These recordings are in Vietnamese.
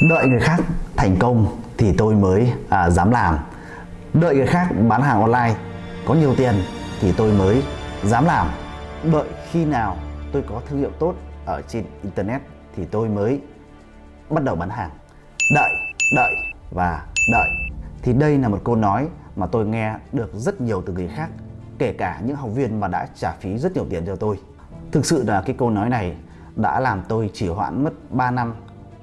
đợi người khác thành công thì tôi mới à, dám làm. Đợi người khác bán hàng online có nhiều tiền thì tôi mới dám làm. Đợi khi nào tôi có thương hiệu tốt ở trên internet thì tôi mới bắt đầu bán hàng. Đợi đợi và đợi. Thì đây là một câu nói mà tôi nghe được rất nhiều từ người khác kể cả những học viên mà đã trả phí rất nhiều tiền cho tôi. Thực sự là cái câu nói này đã làm tôi chỉ hoãn mất 3 năm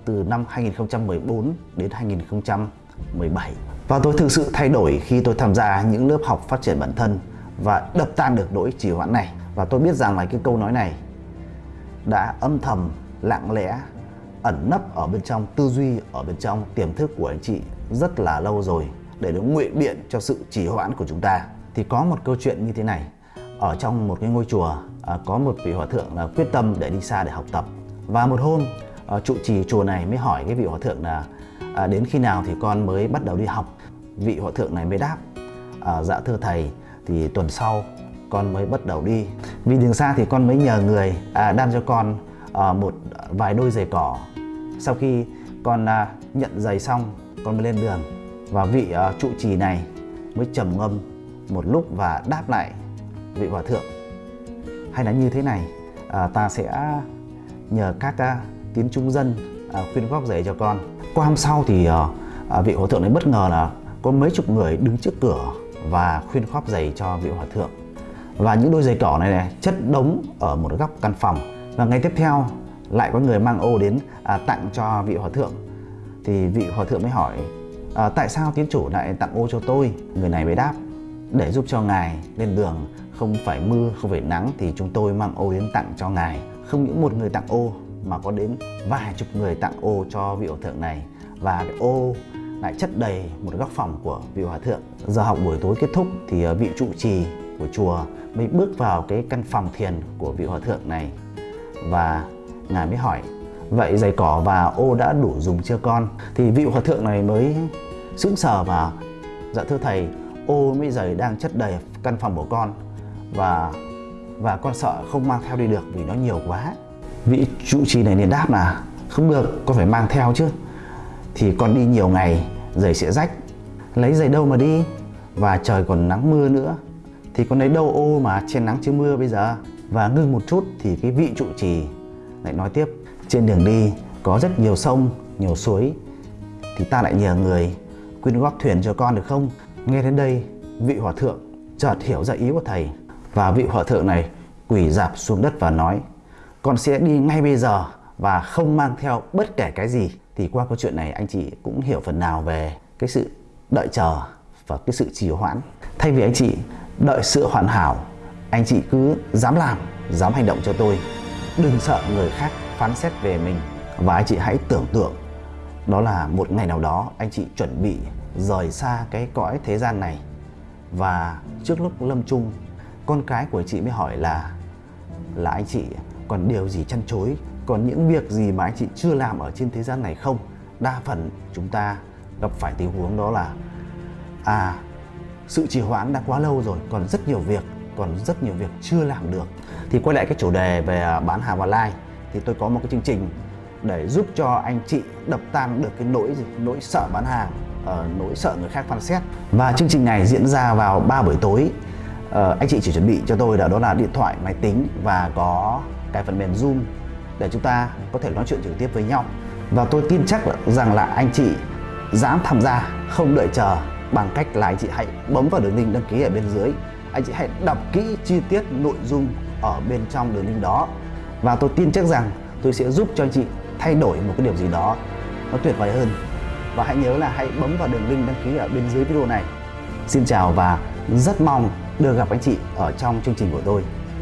từ năm 2014 đến 2017 và tôi thực sự thay đổi khi tôi tham gia những lớp học phát triển bản thân và đập tan được nỗi trì hoãn này. Và tôi biết rằng là cái câu nói này đã âm thầm lặng lẽ ẩn nấp ở bên trong tư duy ở bên trong tiềm thức của anh chị rất là lâu rồi để nó nguyện biện cho sự trì hoãn của chúng ta. Thì có một câu chuyện như thế này ở trong một cái ngôi chùa à, có một vị hòa thượng là quyết tâm để đi xa để học tập. Và một hôm Ờ, trụ trì chùa này mới hỏi cái vị hòa thượng là à, đến khi nào thì con mới bắt đầu đi học? Vị hòa thượng này mới đáp à, dạ thưa thầy thì tuần sau con mới bắt đầu đi. Vì đường xa thì con mới nhờ người à, đan cho con à, một vài đôi giày cỏ. Sau khi con à, nhận giày xong con mới lên đường và vị à, trụ trì này mới trầm ngâm một lúc và đáp lại vị hòa thượng hay là như thế này à, ta sẽ nhờ các à, tín trung dân à, khuyên góp giày cho con. Qua hôm sau thì à, à, vị hòa thượng này bất ngờ là có mấy chục người đứng trước cửa và khuyên góp giày cho vị hòa thượng. Và những đôi giày cỏ này, này chất đống ở một góc căn phòng. Và ngày tiếp theo lại có người mang ô đến à, tặng cho vị hòa thượng. Thì vị hòa thượng mới hỏi à, tại sao tiến chủ lại tặng ô cho tôi? Người này mới đáp để giúp cho ngài lên đường không phải mưa không phải nắng thì chúng tôi mang ô đến tặng cho ngài không những một người tặng ô mà có đến vài chục người tặng ô cho vị hòa thượng này. Và cái ô lại chất đầy một góc phòng của vị hòa thượng. Giờ học buổi tối kết thúc thì ờ, vị trụ trì của chùa mới bước vào cái căn phòng thiền của vị hòa thượng này. Và ngài mới hỏi, vậy giày cỏ và ô đã đủ dùng chưa con? Thì vị hòa thượng này mới sững sờ và dạ thưa thầy, ô mới giày đang chất đầy căn phòng của con và và con sợ không mang theo đi được vì nó nhiều quá vị trụ trì này liền đáp là không được, con phải mang theo chứ. Thì con đi nhiều ngày, giày sẽ rách. Lấy giày đâu mà đi? Và trời còn nắng mưa nữa. Thì con lấy đâu ô mà trên nắng chứ mưa bây giờ? Và ngưng một chút thì cái vị trụ trì lại nói tiếp. Trên đường đi, có rất nhiều sông, nhiều suối. Thì ta lại nhờ người quyên góp thuyền cho con được không? Nghe đến đây, vị hòa thượng chợt hiểu ra ý của thầy. Và vị hòa thượng này quỳ dạp xuống đất và nói con sẽ đi ngay bây giờ và không mang theo bất kể cái gì. Thì qua câu chuyện này, anh chị cũng hiểu phần nào về cái sự đợi chờ và cái sự trì hoãn. Thay vì anh chị đợi sự hoàn hảo, anh chị cứ dám làm, dám hành động cho tôi. Đừng sợ người khác phán xét về mình. Và anh chị hãy tưởng tượng, đó là một ngày nào đó anh chị chuẩn bị rời xa cái cõi thế gian này. Và trước lúc lâm chung, con cái của chị mới hỏi là là anh chị còn điều gì chăn chối? Còn những việc gì mà anh chị chưa làm ở trên thế gian này không? Đa phần chúng ta gặp phải tình huống đó là à sự trì hoãn đã quá lâu rồi còn rất nhiều việc còn rất nhiều việc chưa làm được. Thì quay lại cái chủ đề về à, bán hàng online thì tôi có một cái chương trình để giúp cho anh chị đập tan được cái nỗi gì? Nỗi sợ bán hàng uh, nỗi sợ người khác phán xét. Và chương trình này diễn ra vào 3 buổi tối. Uh, anh chị chỉ chuẩn bị cho tôi là đó là điện thoại máy tính và có cái phần mềm zoom để chúng ta có thể nói chuyện trực tiếp với nhau. Và tôi tin chắc rằng là anh chị dám tham gia, không đợi chờ, bằng cách là anh chị hãy bấm vào đường link đăng ký ở bên dưới. Anh chị hãy đọc kỹ chi tiết nội dung ở bên trong đường link đó. Và tôi tin chắc rằng tôi sẽ giúp cho anh chị thay đổi một cái điều gì đó nó tuyệt vời hơn. Và hãy nhớ là hãy bấm vào đường link đăng ký ở bên dưới video này. Xin chào và rất mong được gặp anh chị ở trong chương trình của tôi.